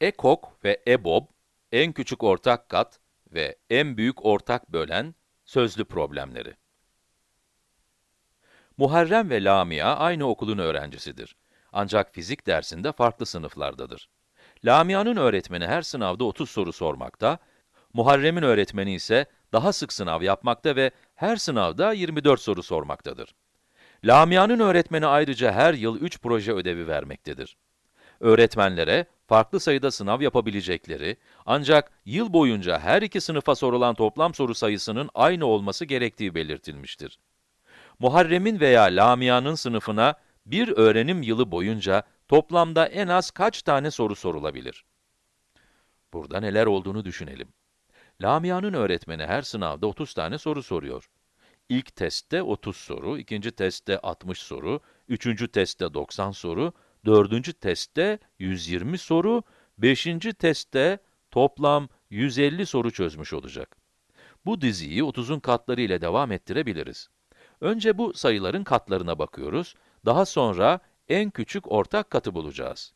EKOK ve EBOB, en küçük ortak kat ve en büyük ortak bölen sözlü problemleri. Muharrem ve Lamia aynı okulun öğrencisidir. Ancak fizik dersinde farklı sınıflardadır. Lamia'nın öğretmeni her sınavda 30 soru sormakta, Muharrem'in öğretmeni ise daha sık sınav yapmakta ve her sınavda 24 soru sormaktadır. Lamia'nın öğretmeni ayrıca her yıl 3 proje ödevi vermektedir. Öğretmenlere farklı sayıda sınav yapabilecekleri, ancak yıl boyunca her iki sınıfa sorulan toplam soru sayısının aynı olması gerektiği belirtilmiştir. Muharrem'in veya Lamia'nın sınıfına bir öğrenim yılı boyunca toplamda en az kaç tane soru sorulabilir? Burada neler olduğunu düşünelim. Lamia'nın öğretmeni her sınavda 30 tane soru soruyor. İlk testte 30 soru, ikinci testte 60 soru, üçüncü testte 90 soru, dördüncü testte 120 soru, beşinci testte toplam 150 soru çözmüş olacak. Bu diziyi 30'un katları ile devam ettirebiliriz. Önce bu sayıların katlarına bakıyoruz, daha sonra en küçük ortak katı bulacağız.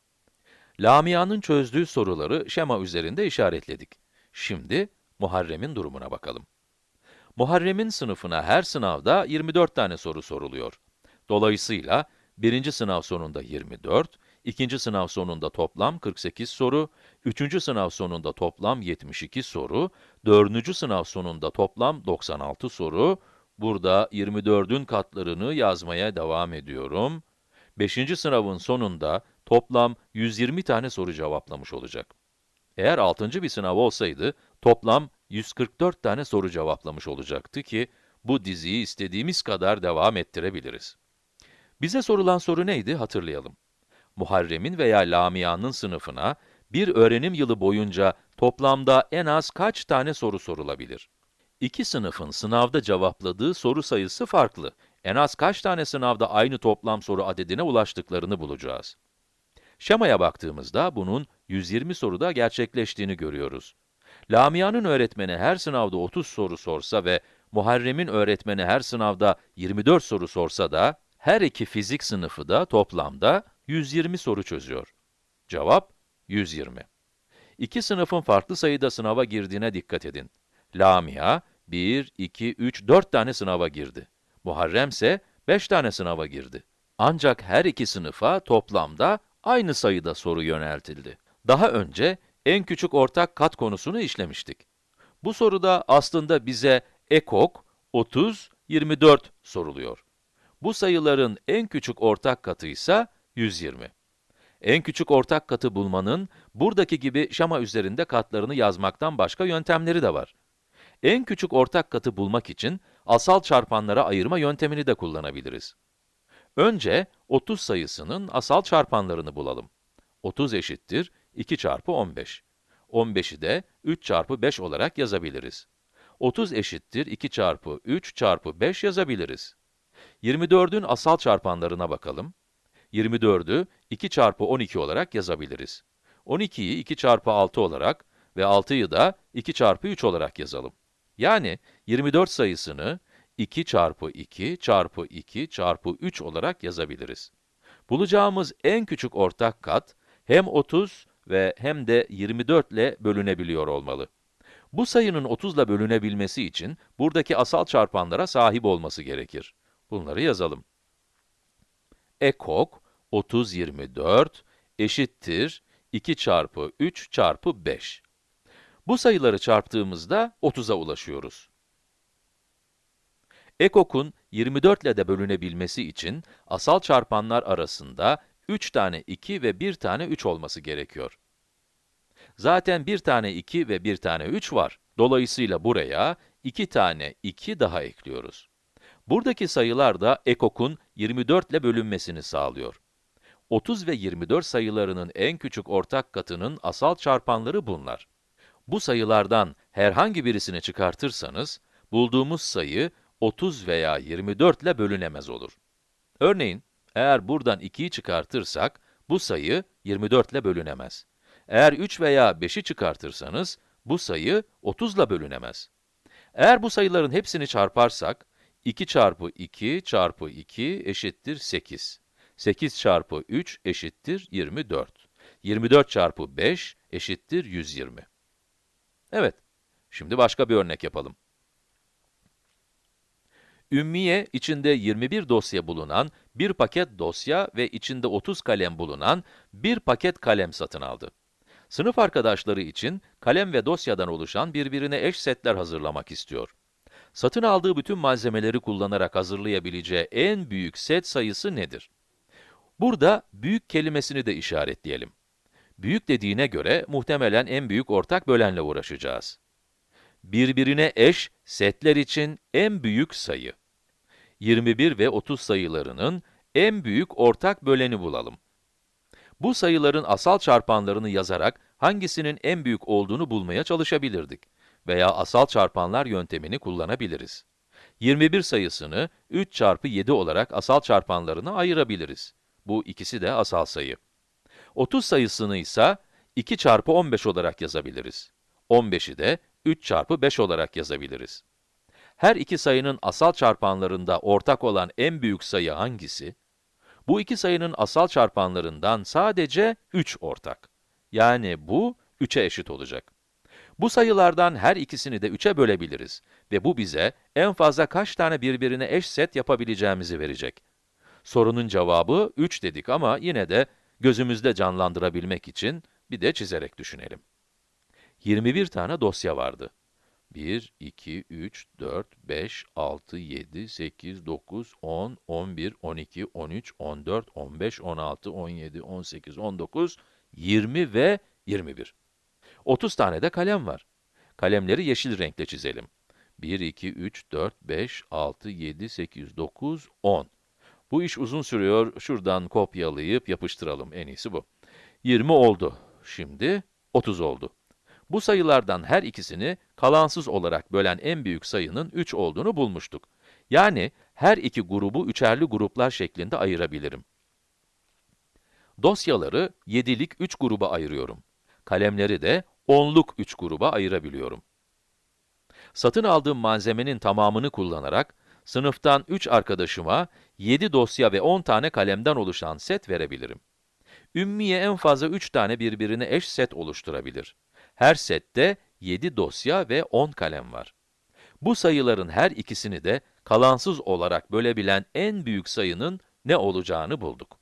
Lamia'nın çözdüğü soruları şema üzerinde işaretledik. Şimdi Muharrem'in durumuna bakalım. Muharrem'in sınıfına her sınavda 24 tane soru soruluyor. Dolayısıyla birinci sınav sonunda 24, ikinci sınav sonunda toplam 48 soru, üçüncü sınav sonunda toplam 72 soru, dördüncü sınav sonunda toplam 96 soru, burada 24'ün katlarını yazmaya devam ediyorum. Beşinci sınavın sonunda toplam 120 tane soru cevaplamış olacak. Eğer altıncı bir sınav olsaydı, toplam 144 tane soru cevaplamış olacaktı ki, bu diziyi istediğimiz kadar devam ettirebiliriz. Bize sorulan soru neydi hatırlayalım. Muharrem'in veya Lamia'nın sınıfına, bir öğrenim yılı boyunca toplamda en az kaç tane soru sorulabilir? İki sınıfın sınavda cevapladığı soru sayısı farklı. En az kaç tane sınavda aynı toplam soru adedine ulaştıklarını bulacağız. Şemaya baktığımızda bunun 120 soruda gerçekleştiğini görüyoruz. Lamia'nın öğretmeni her sınavda 30 soru sorsa ve Muharrem'in öğretmeni her sınavda 24 soru sorsa da, her iki fizik sınıfı da toplamda 120 soru çözüyor. Cevap 120. İki sınıfın farklı sayıda sınava girdiğine dikkat edin. Lamia, 1, 2, 3, 4 tane sınava girdi. Muharrem ise 5 tane sınava girdi. Ancak her iki sınıfa toplamda aynı sayıda soru yöneltildi. Daha önce en küçük ortak kat konusunu işlemiştik. Bu soruda aslında bize ekok 30, 24 soruluyor. Bu sayıların en küçük ortak katı ise 120. En küçük ortak katı bulmanın, buradaki gibi şama üzerinde katlarını yazmaktan başka yöntemleri de var. En küçük ortak katı bulmak için, asal çarpanlara ayırma yöntemini de kullanabiliriz. Önce, 30 sayısının asal çarpanlarını bulalım. 30 eşittir 2 çarpı 15. 15'i de 3 çarpı 5 olarak yazabiliriz. 30 eşittir 2 çarpı 3 çarpı 5 yazabiliriz. 24'ün asal çarpanlarına bakalım. 24'ü 2 çarpı 12 olarak yazabiliriz. 12'yi 2 çarpı 6 olarak ve 6'yı da 2 çarpı 3 olarak yazalım. Yani 24 sayısını 2 çarpı 2 çarpı 2 çarpı 3 olarak yazabiliriz. Bulacağımız en küçük ortak kat, hem 30 ve hem de 24 ile bölünebiliyor olmalı. Bu sayının 30 ile bölünebilmesi için, buradaki asal çarpanlara sahip olması gerekir. Bunları yazalım. Ekok 30, 24 eşittir 2 çarpı 3 çarpı 5. Bu sayıları çarptığımızda 30'a ulaşıyoruz. Ekok'un 24 ile de bölünebilmesi için asal çarpanlar arasında 3 tane 2 ve 1 tane 3 olması gerekiyor. Zaten 1 tane 2 ve 1 tane 3 var. Dolayısıyla buraya 2 tane 2 daha ekliyoruz. Buradaki sayılar da ekokun 24 ile bölünmesini sağlıyor. 30 ve 24 sayılarının en küçük ortak katının asal çarpanları bunlar. Bu sayılardan herhangi birisini çıkartırsanız, bulduğumuz sayı 30 veya 24 ile bölünemez olur. Örneğin, eğer buradan 2'yi çıkartırsak, bu sayı 24 ile bölünemez. Eğer 3 veya 5'i çıkartırsanız, bu sayı 30 ile bölünemez. Eğer bu sayıların hepsini çarparsak, 2 çarpı 2 çarpı 2 eşittir 8. 8 çarpı 3 eşittir 24. 24 çarpı 5 eşittir 120. Evet, şimdi başka bir örnek yapalım. Ümmiye, içinde 21 dosya bulunan bir paket dosya ve içinde 30 kalem bulunan bir paket kalem satın aldı. Sınıf arkadaşları için kalem ve dosyadan oluşan birbirine eş setler hazırlamak istiyor. Satın aldığı bütün malzemeleri kullanarak hazırlayabileceği en büyük set sayısı nedir? Burada büyük kelimesini de işaretleyelim. Büyük dediğine göre muhtemelen en büyük ortak bölenle uğraşacağız. Birbirine eş setler için en büyük sayı. 21 ve 30 sayılarının en büyük ortak böleni bulalım. Bu sayıların asal çarpanlarını yazarak hangisinin en büyük olduğunu bulmaya çalışabilirdik. Veya asal çarpanlar yöntemini kullanabiliriz. 21 sayısını 3 çarpı 7 olarak asal çarpanlarına ayırabiliriz. Bu ikisi de asal sayı. 30 sayısını ise 2 çarpı 15 olarak yazabiliriz. 15'i de 3 çarpı 5 olarak yazabiliriz. Her iki sayının asal çarpanlarında ortak olan en büyük sayı hangisi? Bu iki sayının asal çarpanlarından sadece 3 ortak. Yani bu 3'e eşit olacak. Bu sayılardan her ikisini de 3'e bölebiliriz ve bu bize en fazla kaç tane birbirine eş set yapabileceğimizi verecek. Sorunun cevabı 3 dedik ama yine de gözümüzde canlandırabilmek için bir de çizerek düşünelim. 21 tane dosya vardı. 1, 2, 3, 4, 5, 6, 7, 8, 9, 10, 11, 12, 13, 14, 15, 16, 17, 18, 19, 20 ve 21. 30 tane de kalem var. Kalemleri yeşil renkle çizelim. 1, 2, 3, 4, 5, 6, 7, 8, 9, 10. Bu iş uzun sürüyor, şuradan kopyalayıp yapıştıralım, en iyisi bu. 20 oldu. Şimdi 30 oldu. Bu sayılardan her ikisini kalansız olarak bölen en büyük sayının 3 olduğunu bulmuştuk. Yani her iki grubu üçerli gruplar şeklinde ayırabilirim. Dosyaları 7'lik 3 gruba ayırıyorum. Kalemleri de 10'luk 3 gruba ayırabiliyorum. Satın aldığım malzemenin tamamını kullanarak, sınıftan 3 arkadaşıma 7 dosya ve 10 tane kalemden oluşan set verebilirim. Ümmiye en fazla 3 tane birbirine eş set oluşturabilir. Her sette 7 dosya ve 10 kalem var. Bu sayıların her ikisini de kalansız olarak bölebilen en büyük sayının ne olacağını bulduk.